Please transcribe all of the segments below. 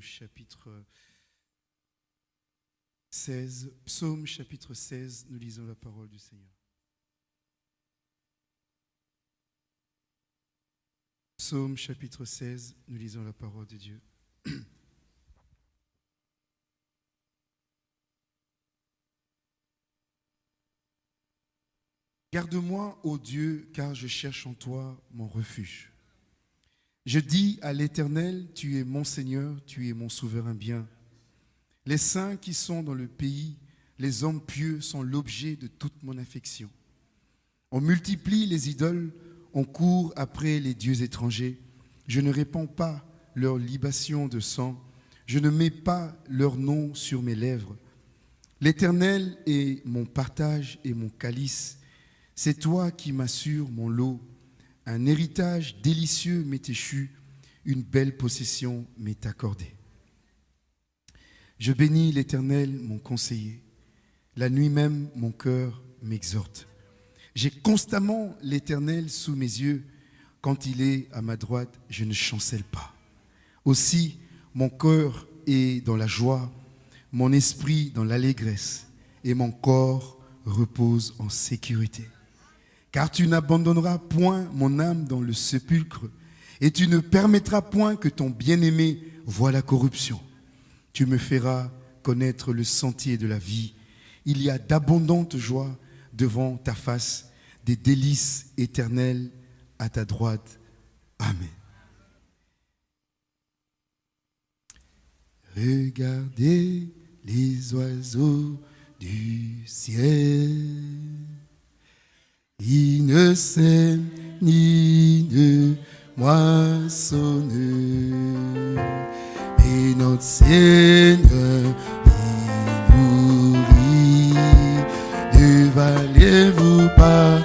chapitre 16. Psaume chapitre 16. Nous lisons la parole du Seigneur. Psaume chapitre 16. Nous lisons la parole de Dieu. Garde-moi, ô Dieu, car je cherche en toi mon refuge. Je dis à l'Éternel, tu es mon Seigneur, tu es mon souverain bien. Les saints qui sont dans le pays, les hommes pieux sont l'objet de toute mon affection. On multiplie les idoles, on court après les dieux étrangers. Je ne répands pas leur libation de sang, je ne mets pas leur nom sur mes lèvres. L'Éternel est mon partage et mon calice. C'est toi qui m'assures mon lot. Un héritage délicieux m'est échu, une belle possession m'est accordée. Je bénis l'Éternel, mon conseiller. La nuit même, mon cœur m'exhorte. J'ai constamment l'Éternel sous mes yeux. Quand il est à ma droite, je ne chancelle pas. Aussi, mon cœur est dans la joie, mon esprit dans l'allégresse, et mon corps repose en sécurité. Car tu n'abandonneras point mon âme dans le sépulcre, et tu ne permettras point que ton bien-aimé voie la corruption. Tu me feras connaître le sentier de la vie. Il y a d'abondantes joies devant ta face, des délices éternelles à ta droite. Amen. Regardez les oiseaux du ciel. Ils ne sèment ni ne moissonnent. Mais notre Seigneur les nourrit. Ne valez-vous pas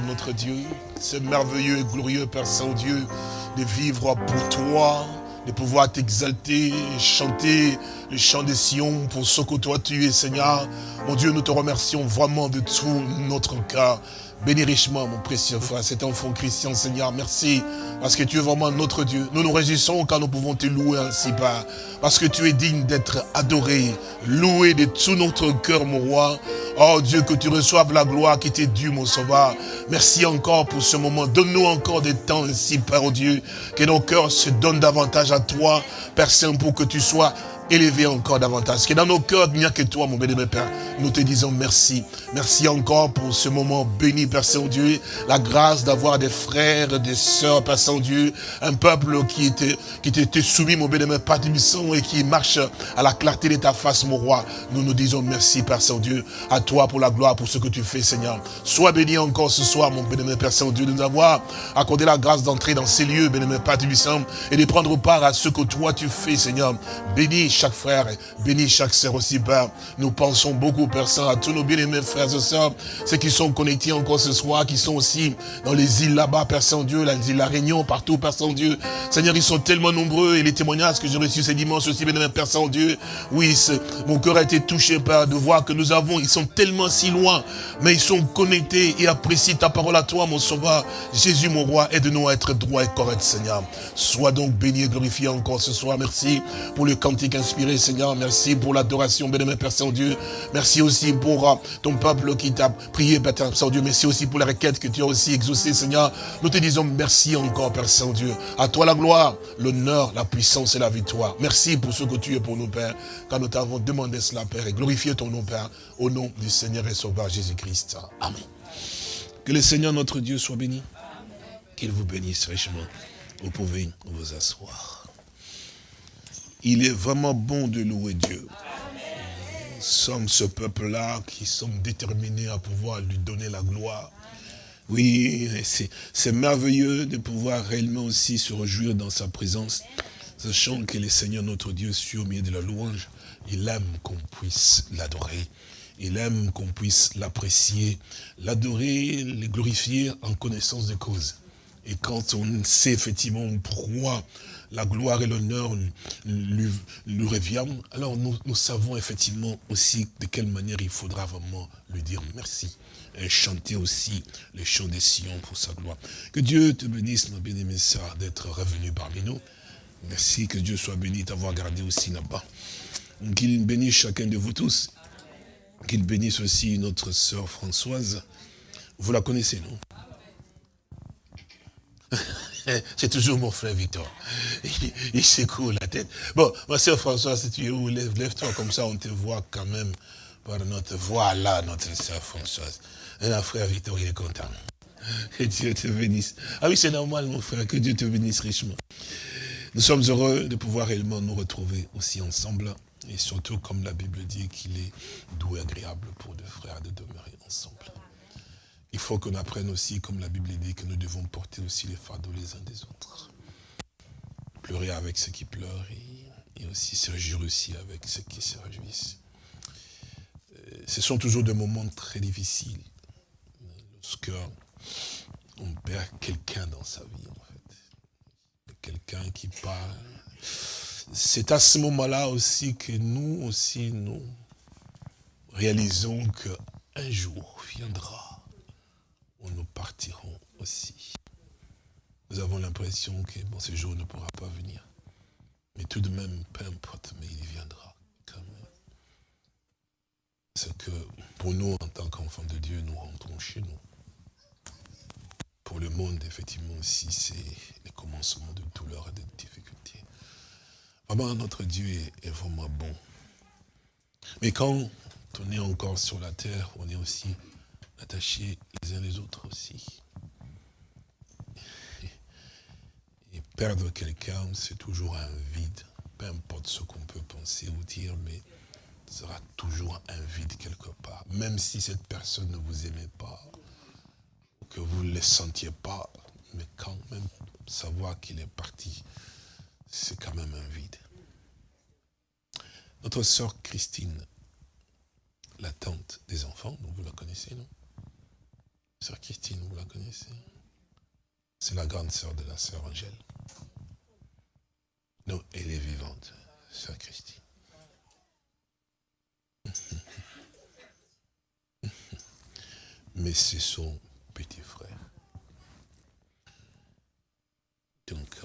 notre Dieu. C'est merveilleux et glorieux, Père Saint-Dieu, de vivre pour toi, de pouvoir t'exalter, chanter le chant des Sion pour ce que toi tu es, Seigneur. Mon Dieu, nous te remercions vraiment de tout notre cœur. Bénis richement, mon précieux frère, cet enfant Christian, Seigneur. Merci, parce que tu es vraiment notre Dieu. Nous nous réjouissons quand nous pouvons te louer ainsi, Père. Parce que tu es digne d'être adoré, loué de tout notre cœur, mon roi. Oh Dieu, que tu reçoives la gloire qui t'est due, mon sauveur. Merci encore pour ce moment. Donne-nous encore des temps ainsi, Père oh Dieu. Que nos cœurs se donnent davantage à toi, Père Saint, pour que tu sois élevé encore davantage. Que dans nos cœurs, il n'y a que toi, mon béni, Père. Nous te disons merci. Merci encore pour ce moment béni, Père Saint-Dieu. La grâce d'avoir des frères, des sœurs, Père Saint-Dieu. Un peuple qui était, qui était soumis, mon béni, Père Tibisson, et qui marche à la clarté de ta face, mon roi. Nous nous disons merci, Père Saint-Dieu. À toi pour la gloire, pour ce que tu fais, Seigneur. Sois béni encore ce soir, mon béni, Père Saint-Dieu, de nous avoir accordé la grâce d'entrer dans ces lieux, béni, Père Tibisson, et de prendre part à ce que toi tu fais, Seigneur. Bénis chaque frère, bénis chaque sœur aussi, Père. Nous pensons beaucoup, Père Saint, à tous nos bien-aimés frères et sœurs, ceux qui sont connectés encore ce soir, qui sont aussi dans les îles là-bas, Père Saint-Dieu, la La Réunion, partout, Père Saint-Dieu. Seigneur, ils sont tellement nombreux et les témoignages que j'ai reçus ces dimanches aussi, bien-aimé Père Saint-Dieu. Oui, mon cœur a été touché, Père, de voir que nous avons, ils sont tellement si loin, mais ils sont connectés et apprécient ta parole à toi, mon sauveur. Jésus, mon roi, aide-nous à être droit et correct, Seigneur. Sois donc béni et glorifié encore ce soir. Merci pour le cantique Seigneur. Merci pour l'adoration, bien-aimé Père Saint-Dieu. Merci aussi pour euh, ton peuple qui t'a prié, Père Saint-Dieu. Merci aussi pour la requête que tu as aussi exaucée, Seigneur. Nous te disons merci encore, Père Saint-Dieu. À toi la gloire, l'honneur, la puissance et la victoire. Merci pour ce que tu es pour nous, Père, quand nous t'avons demandé cela, Père, et glorifié ton nom, Père, au nom du Seigneur et Sauveur Jésus-Christ. Amen. Que le Seigneur notre Dieu soit béni. Qu'il vous bénisse richement. Vous pouvez vous asseoir. Il est vraiment bon de louer Dieu. Nous sommes ce peuple-là qui sommes déterminés à pouvoir lui donner la gloire. Oui, c'est merveilleux de pouvoir réellement aussi se réjouir dans sa présence, sachant que le Seigneur notre Dieu, sur au milieu de la louange, il aime qu'on puisse l'adorer. Il aime qu'on puisse l'apprécier, l'adorer, le glorifier en connaissance de cause. Et quand on sait effectivement pourquoi la gloire et l'honneur lui, reviennent, alors nous, savons effectivement aussi de quelle manière il faudra vraiment lui dire merci. Et chanter aussi les chants des Sion pour sa gloire. Que Dieu te bénisse, ma bien-aimée sœur, d'être revenu parmi nous. Merci, que Dieu soit béni d'avoir gardé aussi là-bas. Qu'il bénisse chacun de vous tous. Qu'il bénisse aussi notre sœur Françoise. Vous la connaissez, non? C'est toujours mon frère Victor. Il, secoue la tête. Bon, ma soeur Françoise, si tu es où, lève-toi comme ça, on te voit quand même par notre voix là, notre soeur Françoise. Et frère Victor, il est content. Que Dieu te bénisse. Ah oui, c'est normal, mon frère, que Dieu te bénisse richement. Nous sommes heureux de pouvoir réellement nous retrouver aussi ensemble. Et surtout, comme la Bible dit, qu'il est doux et agréable pour deux frères de demeurer ensemble. Il faut qu'on apprenne aussi, comme la Bible dit, que nous devons porter aussi les fardeaux les uns des autres. Pleurer avec ceux qui pleurent et, aussi se réjouir aussi avec ceux qui se réjouissent. Euh, Ce sont toujours des moments très difficiles. Lorsque on perd quelqu'un dans sa vie, en fait. Quelqu'un qui part. C'est à ce moment-là aussi que nous aussi, nous réalisons qu'un jour viendra Nous avons l'impression que bon, ce jour ne pourra pas venir. Mais tout de même, peu importe, mais il viendra quand même. C'est que pour nous, en tant qu'enfants de Dieu, nous rentrons chez nous. Pour le monde, effectivement, aussi, c'est le commencement de douleur et de difficultés. Vraiment, notre Dieu est, vraiment bon. Mais quand on est encore sur la terre, on est aussi attachés les uns les autres aussi. Et perdre quelqu'un, c'est toujours un vide. Peu importe ce qu'on peut penser ou dire, mais ce sera toujours un vide quelque part. Même si cette personne ne vous aimait pas, que vous ne le sentiez pas, mais quand même savoir qu'il est parti, c'est quand même un vide. Notre sœur Christine, la tante des enfants, vous la connaissez, non? Sœur Christine, vous la connaissez? C'est la grande sœur de la sœur Angèle. Non, elle est vivante, sœur Christine. Mais c'est son petit frère. Donc,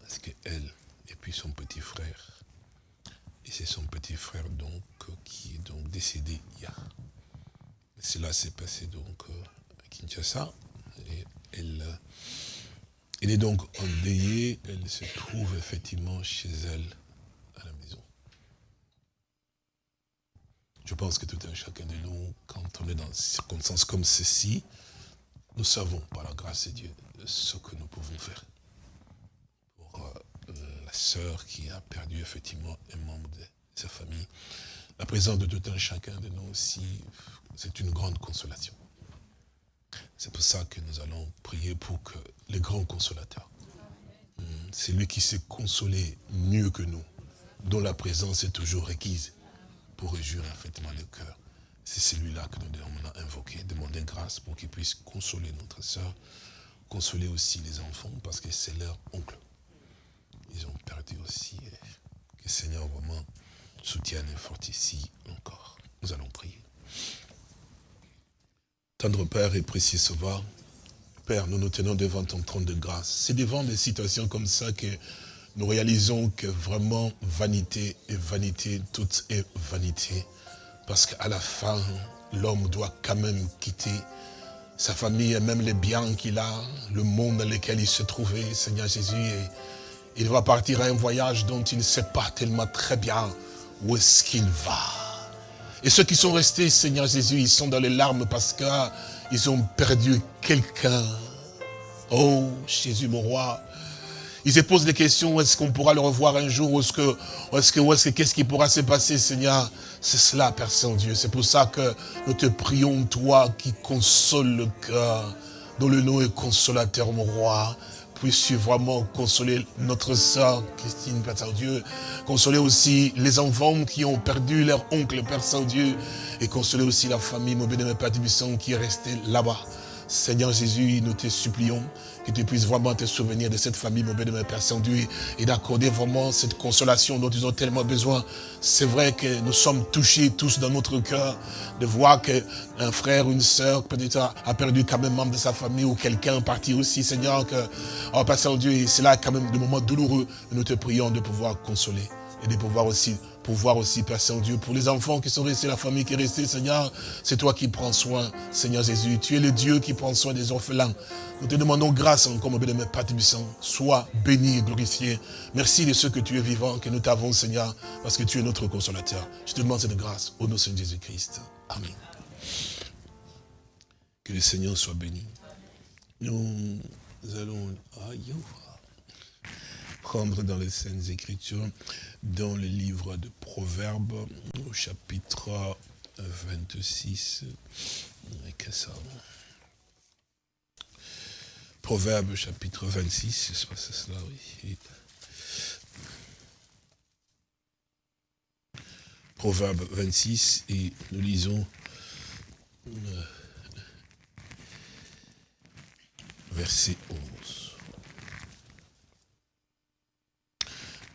parce qu'elle, et puis son petit frère, et c'est son petit frère donc qui est donc décédé hier. Cela s'est passé donc à Kinshasa. Et elle, elle est donc endeuillée, elle se trouve effectivement chez elle à la maison. Je pense que tout un chacun de nous, quand on est dans des circonstances comme ceci, nous savons par la grâce de Dieu ce que nous pouvons faire. Pour euh, la sœur qui a perdu effectivement un membre de sa famille, la présence de tout un chacun de nous aussi, c'est une grande consolation. C'est pour ça que nous allons prier pour que le grand consolateur, hum, c'est lui qui s'est consolé mieux que nous, dont la présence est toujours requise pour réjouir effectivement le cœur. C'est celui-là que nous devons invoquer, demander grâce pour qu'il puisse consoler notre soeur, consoler aussi les enfants, parce que c'est leur oncle. Ils ont perdu aussi. Que le Seigneur vraiment soutienne et fortifie encore. Nous allons prier. Tendre Père et précieux Sauveur, Père, nous nous tenons devant ton trône de grâce. C'est devant des situations comme ça que nous réalisons que vraiment vanité et vanité, tout est vanité. Parce qu'à la fin, l'homme doit quand même quitter sa famille et même les biens qu'il a, le monde dans lequel il se trouvait, Seigneur Jésus. Et il va partir à un voyage dont il ne sait pas tellement très bien où est-ce qu'il va. Et ceux qui sont restés, Seigneur Jésus, ils sont dans les larmes parce qu'ils ont perdu quelqu'un. Oh, Jésus, mon roi. Ils se posent des questions, est-ce qu'on pourra le revoir un jour, est-ce que, est-ce que, est-ce que, qu'est-ce qui pourra se passer, Seigneur? C'est cela, Père Saint-Dieu. C'est pour ça que nous te prions, toi, qui console le cœur, dont le nom est consolateur, mon roi puisses-tu vraiment consoler notre sœur Christine, Père Saint-Dieu, consoler aussi les enfants qui ont perdu leur oncle, Père Saint-Dieu, et consoler aussi la famille, mon bénémoine Père Tibisson, qui est restée là-bas. Seigneur Jésus, nous te supplions que tu puisses vraiment te souvenir de cette famille, mon bénémoine Père Saint-Dieu, et d'accorder vraiment cette consolation dont ils ont tellement besoin. C'est vrai que nous sommes touchés tous dans notre cœur de voir qu'un frère, une sœur, peut-être a perdu quand même membre de sa famille ou quelqu'un parti aussi, Seigneur, que, oh Père Saint-Dieu, c'est là quand même des moments douloureux. Nous te prions de pouvoir consoler et de pouvoir aussi pouvoir aussi, Père Saint-Dieu, pour les enfants qui sont restés, la famille qui est restée, Seigneur, c'est toi qui prends soin, Seigneur Jésus. Tu es le Dieu qui prend soin des orphelins. Nous te demandons grâce encore, mon bénémoine Père Tibissant. Sois béni et glorifié. Merci de ce que tu es vivant, que nous t'avons, Seigneur, parce que tu es notre consolateur. Je te demande cette grâce au nom de Jésus-Christ. Amen. Que le Seigneur soit béni. Nous allons aïe, dans les Saintes Écritures dans le livre de Proverbes, au chapitre 26. que ça Proverbes, chapitre 26, c'est cela, oui. Proverbe 26, et nous lisons euh, verset 11.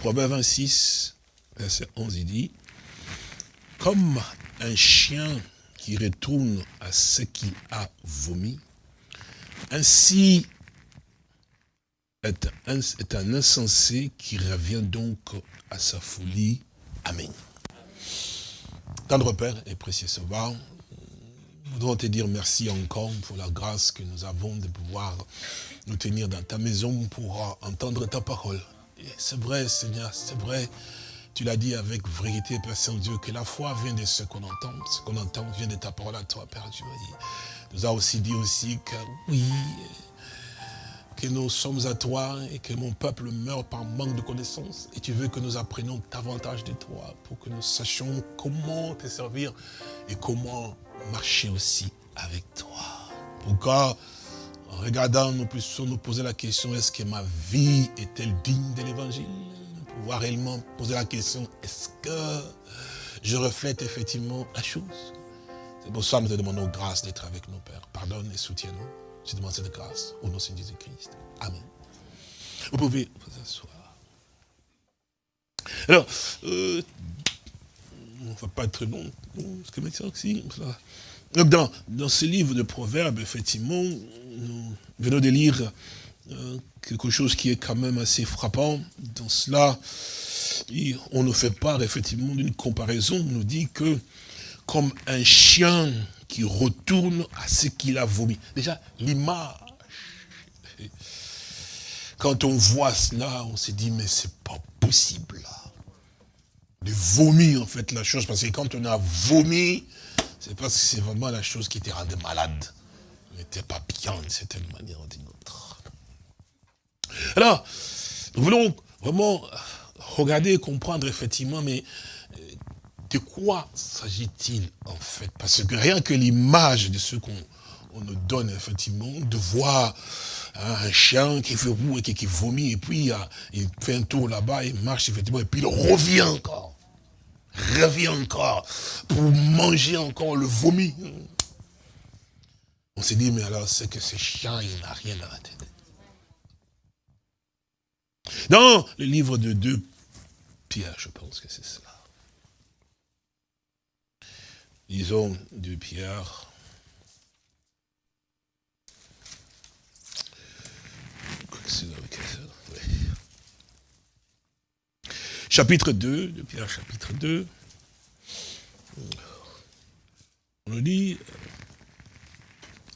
Proverbe 26, verset 11, il dit, comme un chien qui retourne à ce qui a vomi, ainsi est un, insensé qui revient donc à sa folie. Amen. Tendre Père et précieux Sauveur, nous voudrons te dire merci encore pour la grâce que nous avons de pouvoir nous tenir dans ta maison pour entendre ta parole. C'est vrai, Seigneur, c'est vrai. Tu l'as dit avec vérité, Père Saint-Dieu, que la foi vient de ce qu'on entend. Ce qu'on entend vient de ta parole à toi, Père Dieu. Il nous a aussi dit aussi que oui, que nous sommes à toi et que mon peuple meurt par manque de connaissances. Et tu veux que nous apprenions davantage de toi pour que nous sachions comment te servir et comment marcher aussi avec toi. Pourquoi en regardant, nous puissions nous poser la question, est-ce que ma vie est-elle digne de l'évangile? Pouvoir réellement poser la question, est-ce que je reflète effectivement la chose? C'est pour ça que nous te demandons grâce d'être avec nos pères. Pardonne et soutiens-nous. Je demande cette grâce au nom de Jésus-Christ. Amen. Vous pouvez vous asseoir. Alors, euh, on ne va pas être long. Parce que maintenant, si, Donc dans, dans ce livre de Proverbes, effectivement, nous venons de lire euh, quelque chose qui est quand même assez frappant. Dans cela, on nous fait part effectivement d'une comparaison. On nous dit que comme un chien qui retourne à ce qu'il a vomi. Déjà, l'image. Quand on voit cela, on se dit, mais c'est pas possible là. De vomir en fait la chose, parce que quand on a vomi, c'est parce que c'est vraiment la chose qui te rendait malade. N'était pas bien d'une certaine manière ou d'une autre. Alors, nous voulons vraiment regarder comprendre effectivement, mais euh, de quoi s'agit-il en fait? Parce que rien que l'image de ce qu'on on nous donne effectivement, de voir hein, un chien qui fait roux et qui, vomit, et puis il fait un tour là-bas, il marche effectivement, et puis il revient encore. Revient encore pour manger encore le vomi. On s'est dit, mais alors c'est que ce chien, il n'a rien à la tête. Dans le livre de 2 Pierre, je pense que c'est cela. Disons 2 Pierre. Dans ça, ouais. Chapitre 2, de Pierre chapitre 2. On nous dit,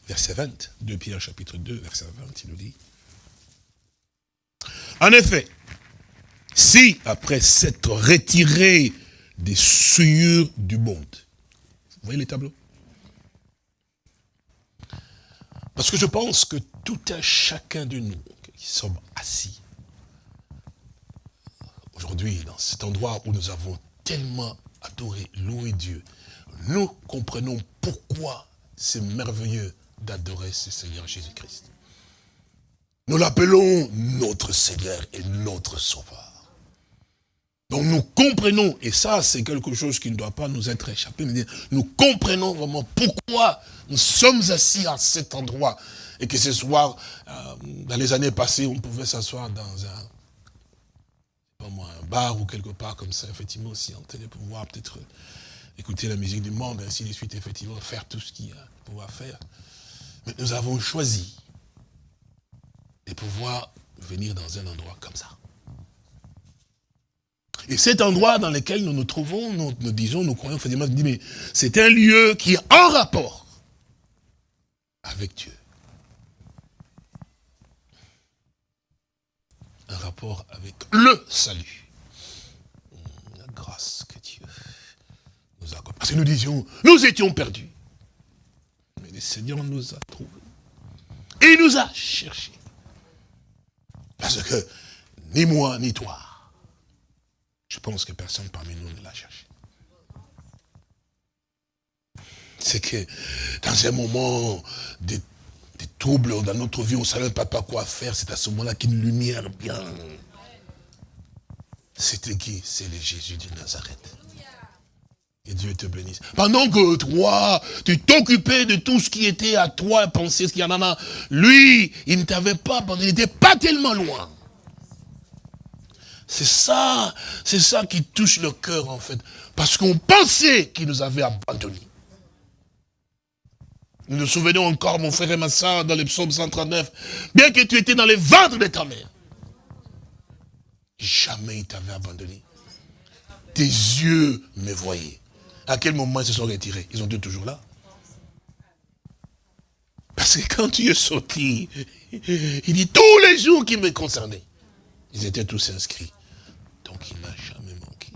verset 20, 2 Pierre chapitre 2, verset 20, il nous dit. En effet, si après s'être retiré des souillures du monde, vous voyez les tableaux? Parce que je pense que tout un chacun de nous qui sommes assis, aujourd'hui, dans cet endroit où nous avons tellement adoré, loué Dieu, nous comprenons pourquoi c'est merveilleux d'adorer ce Seigneur Jésus-Christ. Nous l'appelons notre Seigneur et notre Sauveur. Donc nous comprenons, et ça c'est quelque chose qui ne doit pas nous être échappé, mais nous comprenons vraiment pourquoi nous sommes assis à cet endroit. Et que ce soir, euh, dans les années passées, on pouvait s'asseoir dans un, un bar ou quelque part comme ça, effectivement, en télé, pour pouvoir peut-être écouter la musique du monde, ainsi de suite, effectivement, faire tout ce qu'il y a à pouvoir faire. Mais nous avons choisi de pouvoir venir dans un endroit comme ça. Et cet endroit dans lequel nous nous trouvons, nous, nous disons, nous croyons, effectivement, mais c'est un lieu qui est en rapport avec Dieu. Un rapport avec le salut. La grâce que Dieu nous accorde. Parce que nous disions, nous étions perdus. Mais le Seigneur nous a trouvés. Et il nous a cherchés. Parce que ni moi, ni toi, je pense que personne parmi nous ne l'a cherché. C'est que dans un moment de, de trouble dans notre vie, on ne savait pas, pas quoi faire, c'est à ce moment-là qu'une lumière bien. C'était qui? C'est le Jésus de Nazareth. Et Dieu te bénisse. Pendant que toi, tu t'occupais de tout ce qui était à toi, penser ce qu'il y en a, lui, il ne t'avait pas, il n'était pas tellement loin. C'est ça, c'est ça qui touche le cœur en fait. Parce qu'on pensait qu'il nous avait abandonnés. Nous nous souvenons encore, mon frère et ma soeur, dans le psaume 139, bien que tu étais dans les ventres de ta mère, jamais il t'avait abandonné. Tes yeux me voyaient. À quel moment ils se sont retirés? Ils ont été toujours là. Parce que quand tu es sorti, il dit tous les jours qui me concernaient. Ils étaient tous inscrits. Donc il n'a jamais manqué.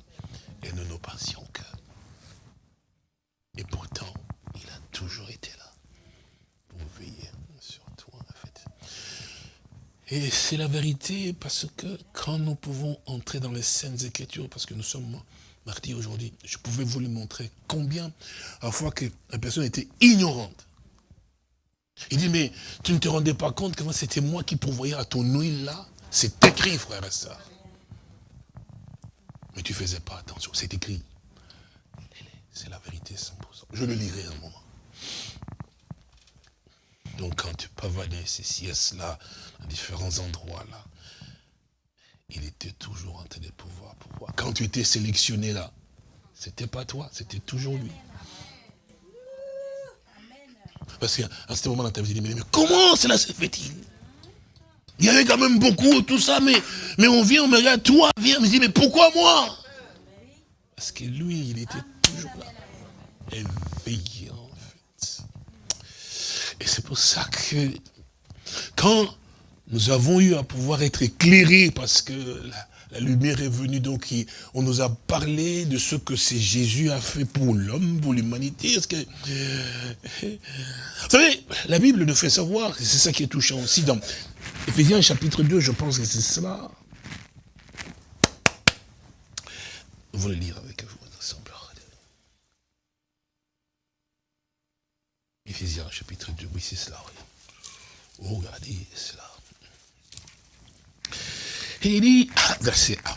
Et nous ne pensions que. Et pourtant, il a toujours été là pour veiller sur toi, en fait. Et c'est la vérité parce que quand nous pouvons entrer dans les scènes écritures, parce que nous sommes martyrs aujourd'hui, je pouvais vous le montrer combien, à la fois qu'une personne était ignorante. Il dit, mais tu ne te rendais pas compte que c'était moi qui pourvoyais à ton huile là? C'est écrit, frère et soeur. Mais tu ne faisais pas attention, c'est écrit. C'est la vérité 100%. Je le lirai un moment. Donc quand tu pavanais ceci et cela, à différents endroits là, il était toujours en train de pouvoir. Quand tu étais sélectionné là, c'était pas toi, c'était toujours lui. Parce qu'à ce moment dans ta vie, mais, comment cela se fait-il? Il y avait quand même beaucoup, tout ça, mais, mais on vient, on me regarde, toi, viens, me dit, mais pourquoi moi? Parce que lui, il était toujours là, fait. Et c'est pour ça que, quand nous avons eu à pouvoir être éclairés, parce que la, lumière est venue, donc on nous a parlé de ce que c'est Jésus a fait pour l'homme, pour l'humanité. Vous savez, la Bible nous fait savoir, c'est ça qui est touchant aussi dans Éphésiens chapitre 2, je pense que c'est cela. Vous le lire avec vous ensemble. Éphésiens chapitre 2, oui c'est cela. oui. Oh, regardez cela. Et il dit, verset 1,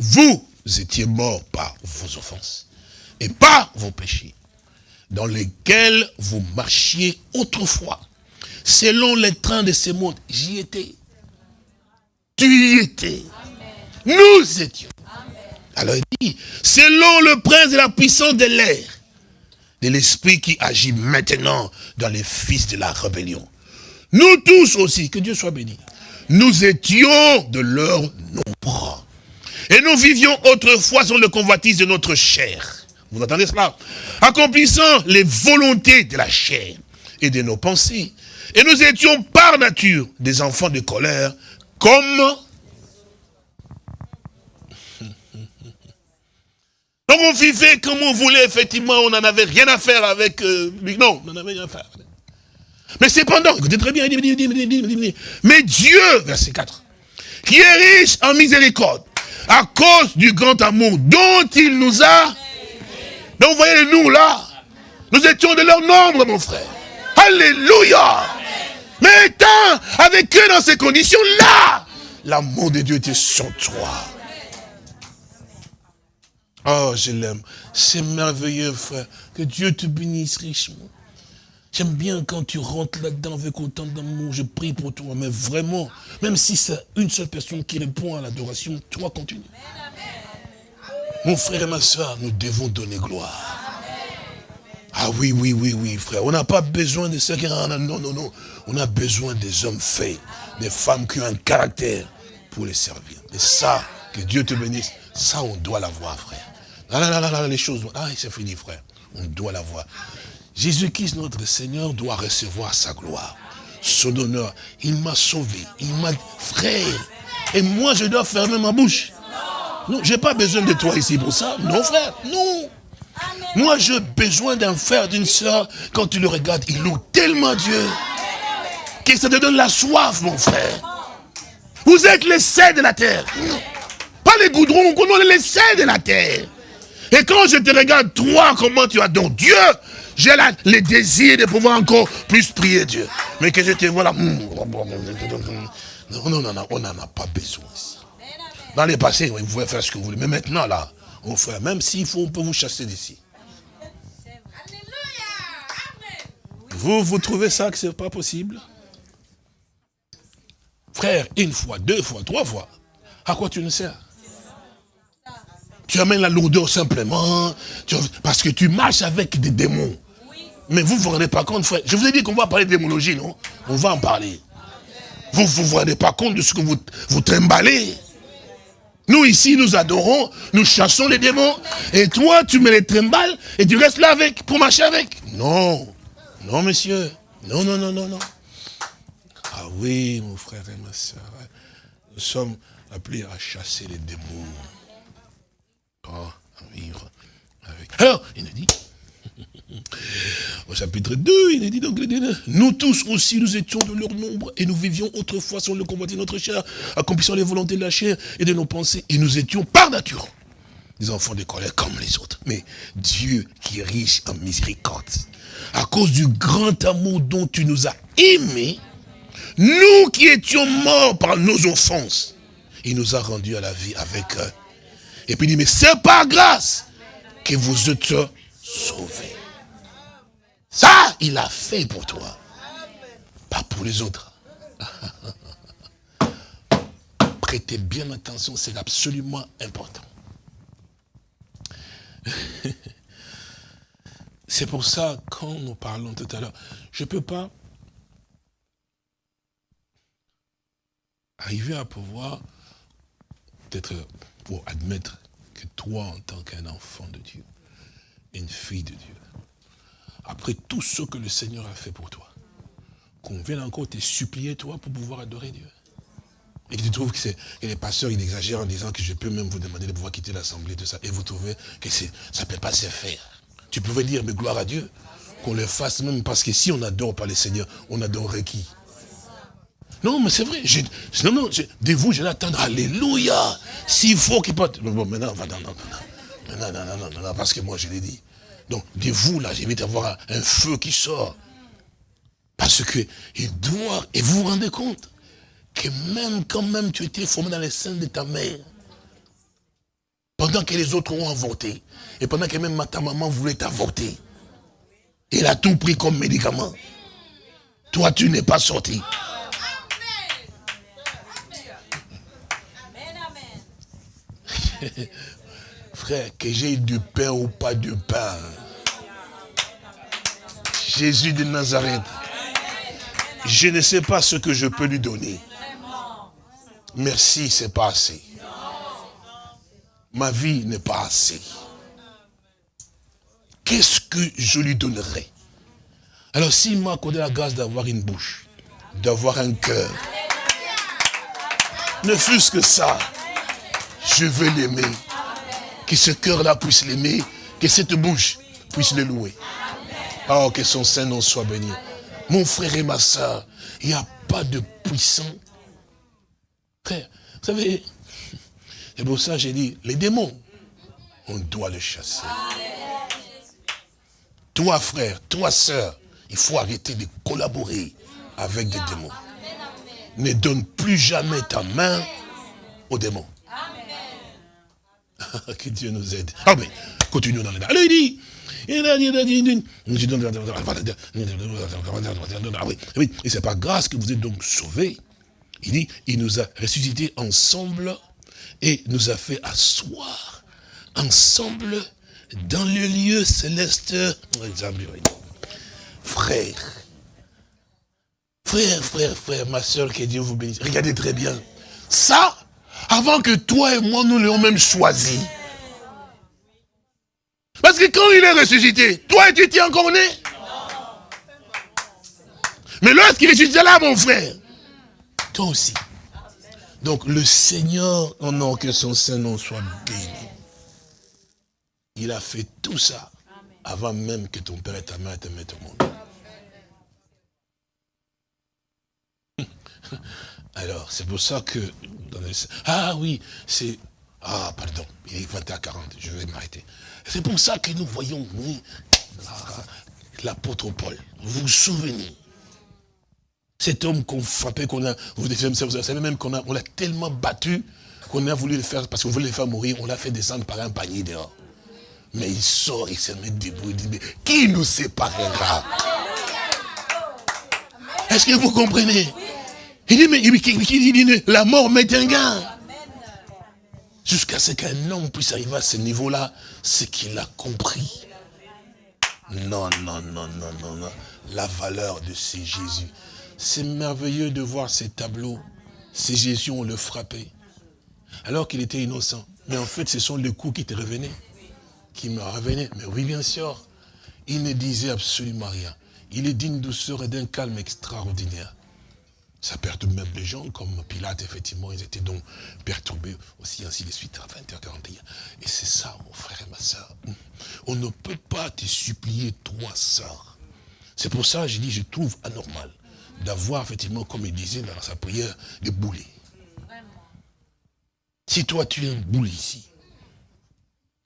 vous étiez morts par vos offenses et par vos péchés, dans lesquels vous marchiez autrefois, selon les trains de ce monde. J'y étais. Tu y étais. Nous étions. Alors il dit, selon le prince de la puissance de l'air, de l'esprit qui agit maintenant dans les fils de la rébellion. Nous tous aussi, que Dieu soit béni, nous étions de leur nombre. Et nous vivions autrefois sur le convoitise de notre chair. Vous entendez cela? Accomplissant les volontés de la chair et de nos pensées. Et nous étions par nature des enfants de colère, comme... Donc on vivait comme on voulait, effectivement, on n'en avait rien à faire avec euh, lui. Non, on n'en avait rien à faire. Mais cependant, écoutez très bien, il dit, il dit, il dit, mais Dieu, verset 4, qui est riche en miséricorde, à cause du grand amour dont il nous a... Donc vous voyez nous là, nous étions de leur nombre, mon frère. Alléluia. Mais étant avec eux dans ces conditions-là, l'amour de Dieu était sur toi. Oh, je l'aime. C'est merveilleux, frère. Que Dieu te bénisse richement. J'aime bien quand tu rentres là-dedans avec autant d'amour. Je prie pour toi, mais vraiment, même si c'est une seule personne qui répond à l'adoration, toi continue. Mon frère et ma soeur, nous devons donner gloire. Ah oui, oui, oui, oui, frère. On n'a pas besoin de qui... Non, non, non. On a besoin des hommes faits, des femmes qui ont un caractère pour les servir. Et ça, que Dieu te bénisse, ça, on doit l'avoir, frère. Là, là, là, là, là, les choses... Ah, c'est fini, frère. On doit l'avoir. Jésus-Christ, notre Seigneur, doit recevoir sa gloire, son honneur. Il m'a sauvé, il m'a... Frère, et moi, je dois fermer ma bouche. Non, j'ai pas besoin de toi ici pour ça. Non, frère, non. Moi, j'ai besoin d'un frère, d'une soeur, quand tu le regardes, il loue tellement Dieu, que ça te donne la soif, mon frère. Vous êtes les de la terre. Pas les goudrons, on est les de la terre. Et quand je te regarde, toi, comment tu adores Dieu, j'ai le désir de pouvoir encore plus prier Dieu. Mais que je te vois là, hmm, non, non, non, on n'en a pas besoin ici. Dans les passés, oui, vous pouvez faire ce que vous voulez. Mais maintenant, là, mon frère, même s'il faut, on peut vous chasser d'ici. Vous, vous trouvez ça que c'est pas possible? Frère, une fois, deux fois, trois fois, à quoi tu ne sers? Tu amènes la lourdeur simplement, parce que tu marches avec des démons. Mais vous ne vous rendez pas compte, frère. Je vous ai dit qu'on va parler de démonologie, non? On va en parler. Vous ne vous rendez pas compte de ce que vous, vous trimballez? Nous ici, nous adorons, nous chassons les démons. Et toi, tu mets les trimbales et tu restes là avec, pour marcher avec. Non, non monsieur. Non, non, non, non, non. Ah oui, mon frère et ma soeur. Nous sommes appelés à chasser les démons. Vivre avec. Alors, il nous dit, au chapitre 2, il est dit donc, nous tous aussi, nous étions de leur nombre, et nous vivions autrefois sur le combat de notre chair, accomplissant les volontés de la chair et de nos pensées, et nous étions par nature des enfants de colère comme les autres. Mais Dieu qui est riche en miséricorde, à cause du grand amour dont tu nous as aimés, nous qui étions morts par nos offenses, il nous a rendus à la vie avec eux. Et puis il dit, mais c'est par grâce que vous êtes sauvés. Ça, il a fait pour toi. Pas pour les autres. Prêtez bien attention, c'est absolument important. C'est pour ça, quand nous parlons tout à l'heure, Je ne peux pas arriver à pouvoir, peut-être pour admettre que toi, en tant qu'un enfant de Dieu, une fille de Dieu, après tout ce que le Seigneur a fait pour toi, qu'on vienne encore te supplier, toi, pour pouvoir adorer Dieu. Et que tu trouves que, les pasteurs, ils exagèrent en disant que je peux même vous demander de pouvoir quitter l'assemblée, tout ça, et vous trouvez que ça ne peut pas se faire. Tu pouvais dire, mais gloire à Dieu, qu'on le fasse même, parce que si on n'adore pas le Seigneur, on adorerait qui? Non, mais c'est vrai. Non, non, de vous, je l'attends. Alléluia. S'il faut qu'il parte. Bon, maintenant, maintenant, non maintenant, non. parce que moi, je l'ai dit. Donc, de vous, là, j'évite d'avoir un feu qui sort. Parce que il doit, et vous vous rendez compte, que même quand même tu étais formé dans les seins de ta mère, pendant que les autres ont avorté, et pendant que même ta maman voulait t'avorter, il a tout pris comme médicament. Toi, tu n'es pas sorti. Frère, que j'ai du pain ou pas de pain. Jésus de Nazareth. Je ne sais pas ce que je peux lui donner. Merci, c'est pas assez. Ma vie n'est pas assez. Qu'est-ce que je lui donnerai Alors s'il m'a accordé la grâce d'avoir une bouche, d'avoir un cœur, ne fût-ce que ça, je veux l'aimer. Que ce cœur-là puisse l'aimer, que cette bouche puisse le louer. Oh, que son Saint-Nom soit béni. Mon frère et ma soeur, il n'y a pas de puissant. Frère, vous savez, c'est pour ça que j'ai dit, les démons, on doit les chasser. Toi, frère, toi, sœur, il faut arrêter de collaborer avec des démons. Ne donne plus jamais ta main aux démons. que Dieu nous aide. Ah mais, continuons dans les... Alors il dit, oui, oui, et c'est par grâce que vous êtes donc sauvés. Il dit, il nous a ressuscités ensemble et nous a fait asseoir ensemble dans le lieu céleste. Frère, frère, frère, frère, ma soeur, que Dieu vous bénisse. Regardez très bien. Ça, avant que toi et moi, nous l'ayons même choisi. Parce que quand il est ressuscité, toi, tu étais encore né? Mais lorsqu'il est ressuscité là, mon frère, toi aussi. Donc le Seigneur, oh non, que son Saint-Nom soit béni. Il a fait tout ça avant même que ton père et ta mère te mettent au monde. Alors, c'est pour ça que... Ah oui, c'est... Ah, pardon, il est 20 à 40, je vais m'arrêter. C'est pour ça que nous voyons, oui, l'apôtre Paul. Vous vous souvenez Cet homme qu'on frappait, qu'on a... Vous savez même qu'on on l'a tellement battu qu'on a voulu le faire, parce qu'on voulait le faire mourir, on l'a fait descendre par un panier dehors. Mais il sort, il se met debout, il dit, mais qui nous séparera? Est-ce que vous comprenez? Il dit, mais dit, la mort m'est un gain. Jusqu'à ce qu'un homme puisse arriver à ce niveau-là, c'est qu'il a compris. Non, non, non, non, non, non. La valeur de ces Jésus. C'est merveilleux de voir ces tableaux. Ces Jésus, on le frappait. Alors qu'il était innocent. Mais en fait, ce sont les coups qui te revenaient. Qui me revenaient. Mais oui, bien sûr. Il ne disait absolument rien. Il est d'une douceur et d'un calme extraordinaire. Ça perturbe même les gens, comme Pilate, effectivement, ils étaient donc perturbés aussi, ainsi de suite, à 20h41. Et c'est ça, mon frère et ma soeur. On ne peut pas te supplier, toi, sœur. C'est pour ça que j'ai dit, je trouve anormal d'avoir, effectivement, comme il disait dans sa prière, des boulets. Si toi, tu es un boulet ici,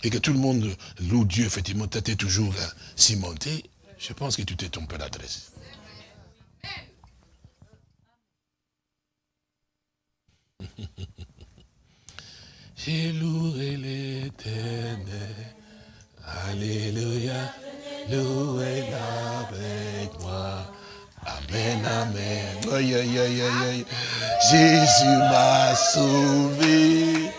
et que tout le monde loue Dieu, effectivement, t'es toujours euh, cimenté, je pense que tu t'es trompé d'adresse. J'ai loué l'éternel. Alléluia. Louez-la avec moi. Amen, amen. Aïe, aïe, aïe, aïe. Jésus m'a sauvé.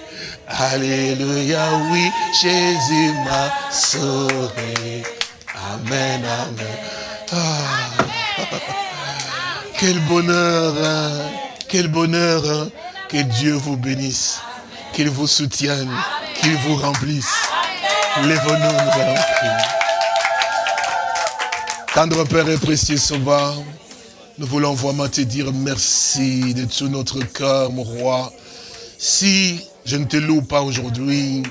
Alléluia, oui, Jésus m'a sauvé. Amen, amen. Ah. Quel bonheur, hein. quel bonheur. hein. Que Dieu vous bénisse, qu'il vous soutienne, qu'il vous remplisse. Lève-nous, nous allons prier. Tendre Père et précieux Sauveur, nous voulons vraiment te dire merci de tout notre cœur, mon roi. Si je ne te loue pas aujourd'hui,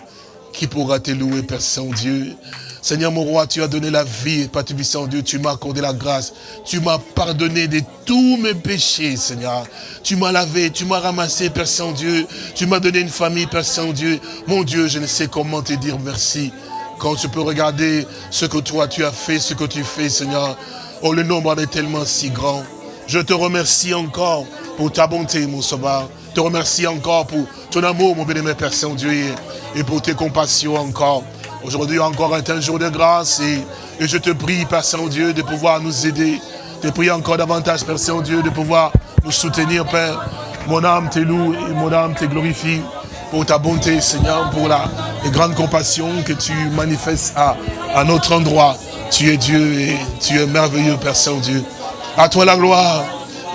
qui pourra te louer, Père Saint-Dieu? Seigneur mon roi, tu as donné la vie, Père Saint-Dieu, tu m'as accordé la grâce. Tu m'as pardonné de tous mes péchés, Seigneur. Tu m'as lavé, tu m'as ramassé, Père Saint-Dieu. Tu m'as donné une famille, Père Saint-Dieu. Mon Dieu, je ne sais comment te dire merci. Quand je peux regarder ce que toi tu as fait, ce que tu fais, Seigneur. Oh, le nombre est tellement si grand. Je te remercie encore pour ta bonté, mon sauveur. Je te remercie encore pour ton amour, mon bien-aimé Père Saint-Dieu, et pour tes compassions encore. Aujourd'hui encore un jour de grâce et, je te prie, Père Saint-Dieu, de pouvoir nous aider. Je te prie encore davantage, Père Saint-Dieu, de pouvoir nous soutenir, Père. Mon âme te loue et mon âme te glorifie pour ta bonté, Seigneur, pour la les grandes compassions que tu manifestes à, à notre endroit. Tu es Dieu et tu es merveilleux, Père Saint-Dieu. À toi la gloire.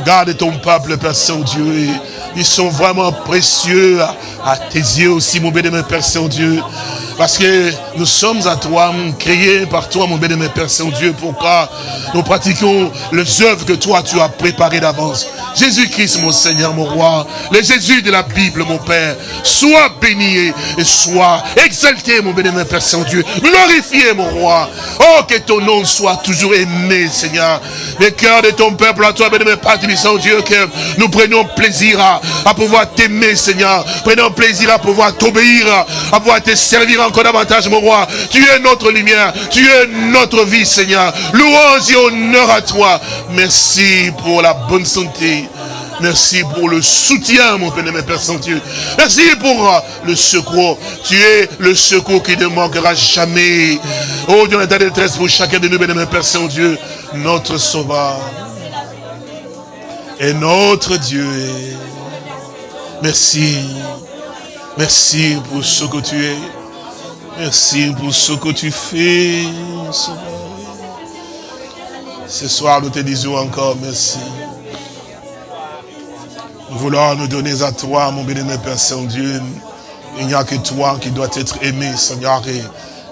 Garde ton peuple, Père Saint-Dieu. Ils sont vraiment précieux à, tes yeux aussi, mon béni, Père Saint-Dieu. Parce que nous sommes à toi, créés par toi, mon béni, Père Saint-Dieu, pour nous pratiquions les œuvres que toi, tu as préparées d'avance? Jésus-Christ, mon Seigneur, mon roi, le Jésus de la Bible, mon Père, sois béni et sois exalté, mon béni, Père Saint-Dieu, glorifié, mon roi. Oh, que ton nom soit toujours aimé, Seigneur. Le cœur de ton peuple, à toi, béni, Père Saint-Dieu, que nous prenions plaisir à, à pouvoir t'aimer, Seigneur. Prenons plaisir à pouvoir t'obéir, à pouvoir te servir encore davantage, mon roi. Tu es notre lumière, tu es notre vie, Seigneur. Louange et honneur à toi. Merci pour la bonne santé. Merci pour le soutien, mon bien-aimé Père Saint-Dieu. Merci pour euh, le secours. Tu es le secours qui ne manquera jamais. Oh Dieu, ta détresse pour chacun de nous, bien-aimé Père Saint-Dieu, notre Sauveur. Et notre Dieu. Merci. Merci pour ce que tu es. Merci pour ce que tu fais. Ce soir, nous te disons encore merci. Nous voulons nous donner à toi, mon bénémoine Père Saint-Dieu. Il n'y a que toi qui doit être aimé, Seigneur. Et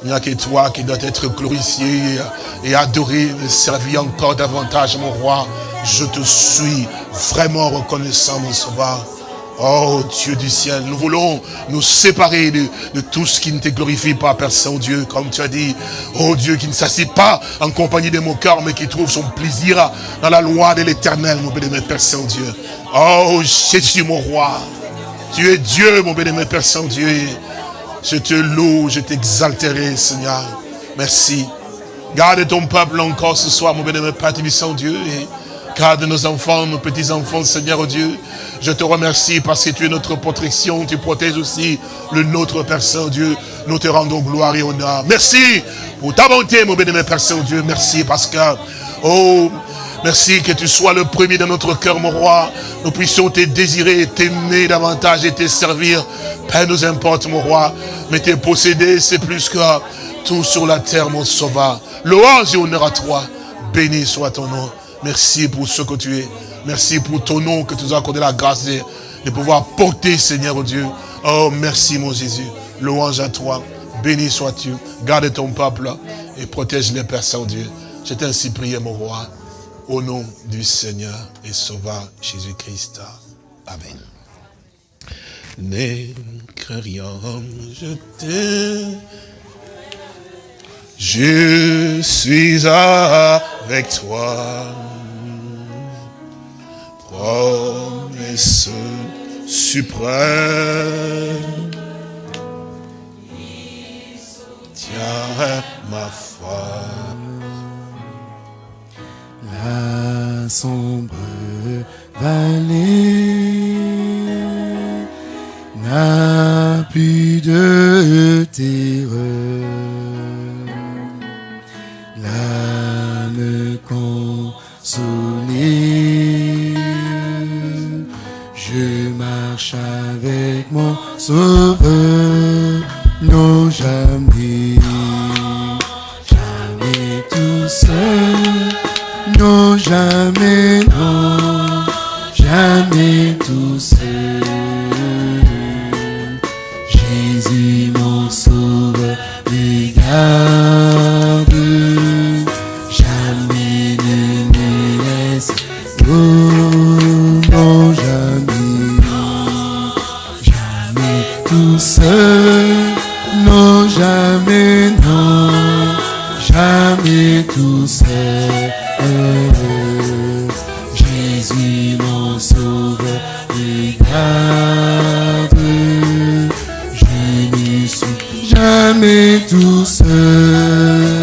il n'y a que toi qui doit être glorifié et adoré, servi encore davantage, mon roi. Je te suis vraiment reconnaissant, mon sauveur. Oh Dieu du ciel, nous voulons nous séparer de, tout ce qui ne te glorifie pas, Père Saint-Dieu, comme tu as dit. Oh Dieu qui ne s'assied pas en compagnie de mon cœur, mais qui trouve son plaisir dans la loi de l'éternel, mon bénémoine Père Saint-Dieu. Oh Jésus, mon roi, tu es Dieu, mon bénémoine Père Saint-Dieu. Je te loue, je t'exalterai, Seigneur. Merci. Garde ton peuple encore ce soir, mon bénémoine Père Saint-Dieu. Garde nos enfants, nos petits-enfants, Seigneur oh Dieu. Je te remercie parce que tu es notre protection. Tu protèges aussi le nôtre, Père Saint-Dieu. Nous te rendons gloire et honneur. Merci pour ta bonté, mon bénémoine Père Saint-Dieu. Merci parce que, oh, Merci que tu sois le premier dans notre cœur, mon roi. Nous puissions te désirer, t'aimer davantage et te servir. Père, nous importe, mon roi. Mais te posséder, c'est plus que tout sur la terre, mon sauveur. Louange et honneur à toi. Béni soit ton nom. Merci pour ce que tu es. Merci pour ton nom que tu nous as accordé la grâce de, pouvoir porter, Seigneur Dieu. Oh, merci, mon Jésus. Louange à toi. Béni sois-tu. Garde ton peuple et protège les Père Saint-Dieu. Je t'ai ainsi prié, mon roi. Au nom du Seigneur et Sauveur Jésus-Christ. Amen. Ne rien, je t'aime. Je suis avec toi. Promesse suprême. Tiens ma foi. La sombre Jésus mon sauveur, regarde. Je ne suis jamais tout seul.